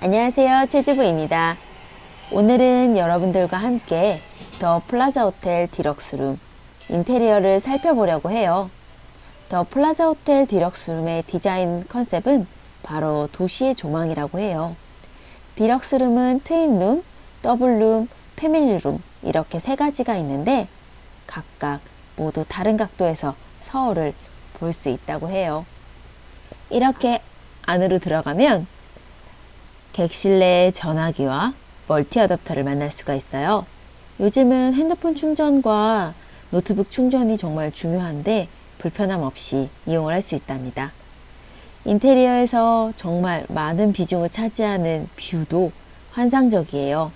안녕하세요. 최주부입니다. 오늘은 여러분들과 함께 더 플라자 호텔 디럭스룸 인테리어를 살펴보려고 해요. 더 플라자 호텔 디럭스룸의 디자인 컨셉은 바로 도시의 조망이라고 해요. 디럭스룸은 트윈룸, 더블룸, 패밀리룸 이렇게 세 가지가 있는데 각각 모두 다른 각도에서 서울을 볼 수 있다고 해요. 이렇게 안으로 들어가면 객실 내 전화기와 멀티 어댑터를 만날 수가 있어요. 요즘은 핸드폰 충전과 노트북 충전이 정말 중요한데 불편함 없이 이용을 할 수 있답니다. 인테리어에서 정말 많은 비중을 차지하는 뷰도 환상적이에요.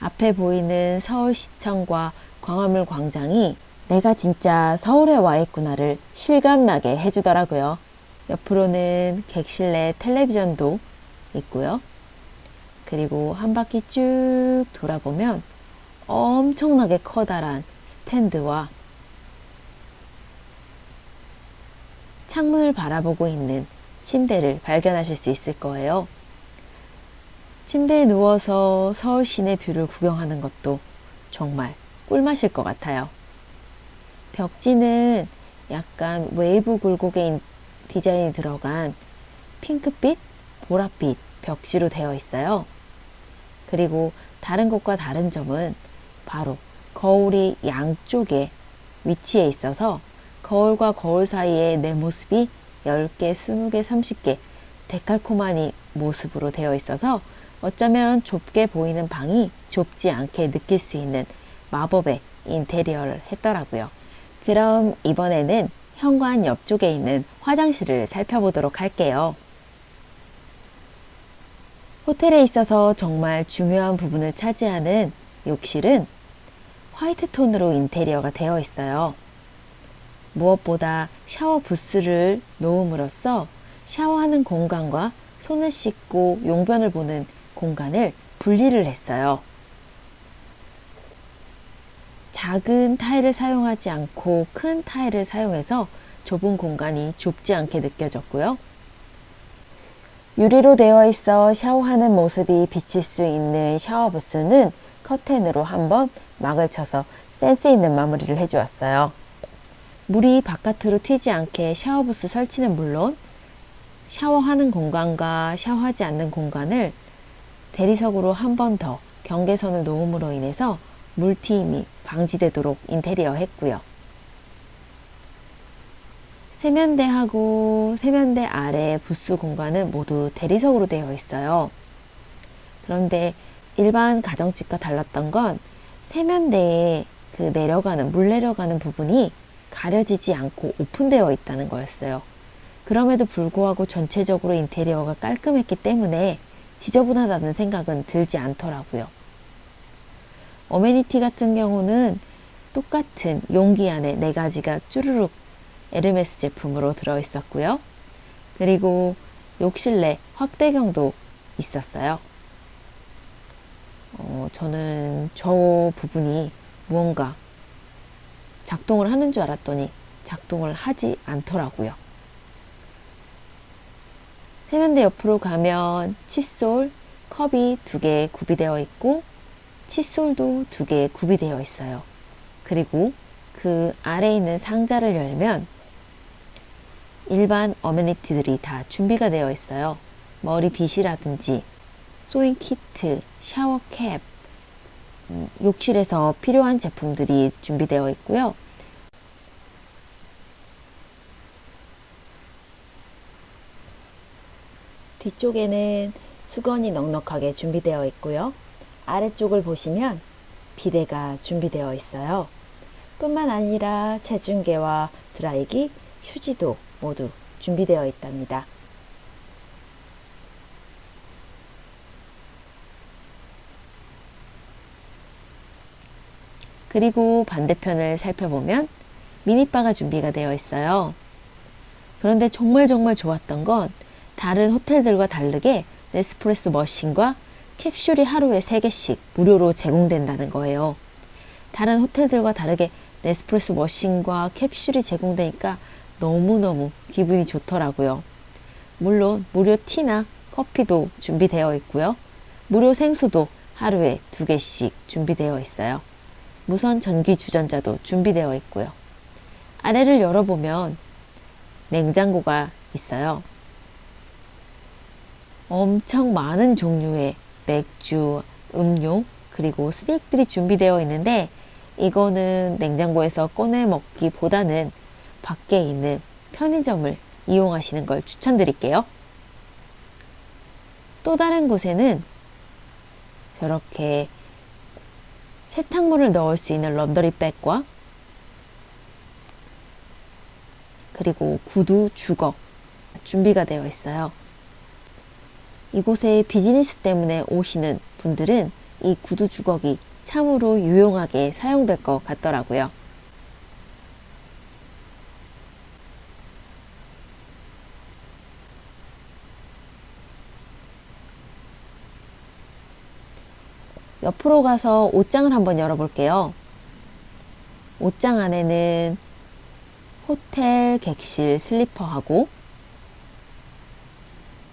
앞에 보이는 서울시청과 광화문 광장이 내가 진짜 서울에 와 있구나를 실감나게 해주더라고요. 옆으로는 객실 내 텔레비전도 있고요. 그리고 한 바퀴 쭉 돌아보면 엄청나게 커다란 스탠드와 창문을 바라보고 있는 침대를 발견하실 수 있을 거예요. 침대에 누워서 서울 시내 뷰를 구경하는 것도 정말 꿀맛일 것 같아요. 벽지는 약간 웨이브 굴곡의 디자인이 들어간 핑크빛, 보랏빛 벽지로 되어 있어요. 그리고 다른 곳과 다른 점은 바로 거울이 양쪽에 위치해 있어서 거울과 거울 사이에 내 모습이 10개, 20개, 30개 데칼코마니 모습으로 되어 있어서 어쩌면 좁게 보이는 방이 좁지 않게 느낄 수 있는 마법의 인테리어를 했더라고요. 그럼 이번에는 현관 옆쪽에 있는 화장실을 살펴보도록 할게요. 호텔에 있어서 정말 중요한 부분을 차지하는 욕실은 화이트 톤으로 인테리어가 되어 있어요. 무엇보다 샤워 부스를 놓음으로써 샤워하는 공간과 손을 씻고 용변을 보는 공간을 분리를 했어요. 작은 타일을 사용하지 않고 큰 타일을 사용해서 좁은 공간이 좁지 않게 느껴졌고요. 유리로 되어 있어 샤워하는 모습이 비칠 수 있는 샤워 부스는 커튼으로 한번 막을 쳐서 센스 있는 마무리를 해주었어요. 물이 바깥으로 튀지 않게 샤워 부스 설치는 물론 샤워하는 공간과 샤워하지 않는 공간을 대리석으로 한 번 더 경계선을 놓음으로 인해서 물튀임이 방지되도록 인테리어 했고요. 세면대하고 세면대 아래 부스 공간은 모두 대리석으로 되어 있어요. 그런데 일반 가정집과 달랐던 건 세면대에 그 내려가는 물 내려가는 부분이 가려지지 않고 오픈되어 있다는 거였어요. 그럼에도 불구하고 전체적으로 인테리어가 깔끔했기 때문에 지저분하다는 생각은 들지 않더라고요. 어메니티 같은 경우는 똑같은 용기 안에 네 가지가 쭈르륵 에르메스 제품으로 들어 있었고요. 그리고 욕실 내 확대경도 있었어요. 어, 저는 저 부분이 무언가 작동을 하는 줄 알았더니 작동을 하지 않더라고요. 세면대 옆으로 가면 칫솔, 컵이 두 개 구비되어 있고 칫솔도 두 개 구비되어 있어요. 그리고 그 아래에 있는 상자를 열면 일반 어메니티들이 다 준비가 되어 있어요. 머리 빗이라든지 소잉 키트, 샤워 캡, 음, 욕실에서 필요한 제품들이 준비되어 있고요. 뒤쪽에는 수건이 넉넉하게 준비되어 있고요. 아래쪽을 보시면 비데가 준비되어 있어요. 뿐만 아니라 체중계와 드라이기, 휴지도 모두 준비되어 있답니다. 그리고 반대편을 살펴보면 미니바가 준비가 되어 있어요. 그런데 정말 정말 좋았던 건 다른 호텔들과 다르게 네스프레소 머신과 캡슐이 하루에 3개씩 무료로 제공된다는 거예요. 다른 호텔들과 다르게 네스프레소 머신과 캡슐이 제공되니까 너무너무 기분이 좋더라고요. 물론 무료 티나 커피도 준비되어 있고요. 무료 생수도 하루에 두 개씩 준비되어 있어요. 무선 전기 주전자도 준비되어 있고요. 아래를 열어보면 냉장고가 있어요. 엄청 많은 종류의 맥주, 음료, 그리고 스낵들이 준비되어 있는데 이거는 냉장고에서 꺼내 먹기보다는 밖에 있는 편의점을 이용하시는 걸 추천드릴게요. 또 다른 곳에는 저렇게 세탁물을 넣을 수 있는 런더리 백과 그리고 구두, 주걱 준비가 되어 있어요. 이곳에 비즈니스 때문에 오시는 분들은 이 구두 주걱이 참으로 유용하게 사용될 것 같더라고요. 옆으로 가서 옷장을 한번 열어볼게요. 옷장 안에는 호텔 객실 슬리퍼하고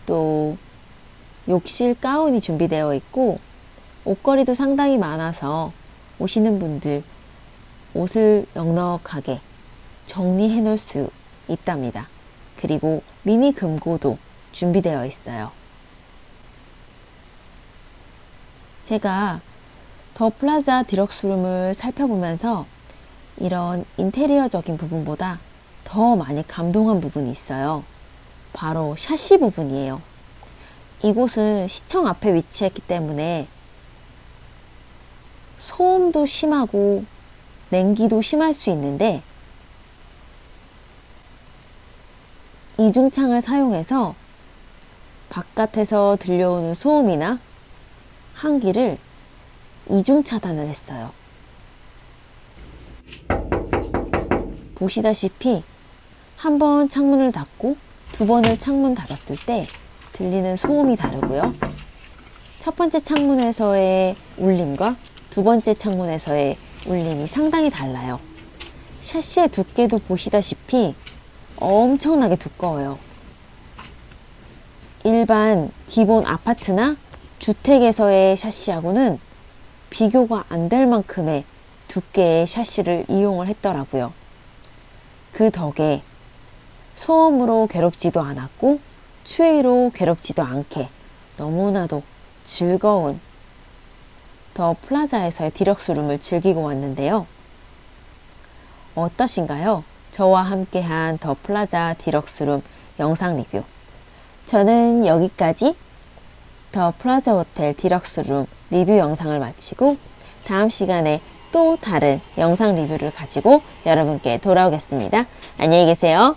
또 욕실 가운이 준비되어 있고 옷걸이도 상당히 많아서 오시는 분들 옷을 넉넉하게 정리해 놓을 수 있답니다. 그리고 미니 금고도 준비되어 있어요. 제가 더 플라자 디럭스룸을 살펴보면서 이런 인테리어적인 부분보다 더 많이 감동한 부분이 있어요. 바로 샤시 부분이에요. 이곳은 시청 앞에 위치했기 때문에 소음도 심하고 냉기도 심할 수 있는데 이중창을 사용해서 바깥에서 들려오는 소음이나 한기를 이중 차단을 했어요. 보시다시피 한 번 창문을 닫고 두 번을 창문 닫았을 때 들리는 소음이 다르고요. 첫 번째 창문에서의 울림과 두 번째 창문에서의 울림이 상당히 달라요. 샤시의 두께도 보시다시피 엄청나게 두꺼워요. 일반 기본 아파트나 주택에서의 샤시하고는 비교가 안 될 만큼의 두께의 샤시를 이용을 했더라고요. 그 덕에 소음으로 괴롭지도 않았고 추위로 괴롭지도 않게 너무나도 즐거운 더 플라자에서의 디럭스룸을 즐기고 왔는데요. 어떠신가요? 저와 함께한 더 플라자 디럭스룸 영상 리뷰. 저는 여기까지 더 플라자 호텔 디럭스 룸 리뷰 영상을 마치고 다음 시간에 또 다른 영상 리뷰를 가지고 여러분께 돌아오겠습니다. 안녕히 계세요.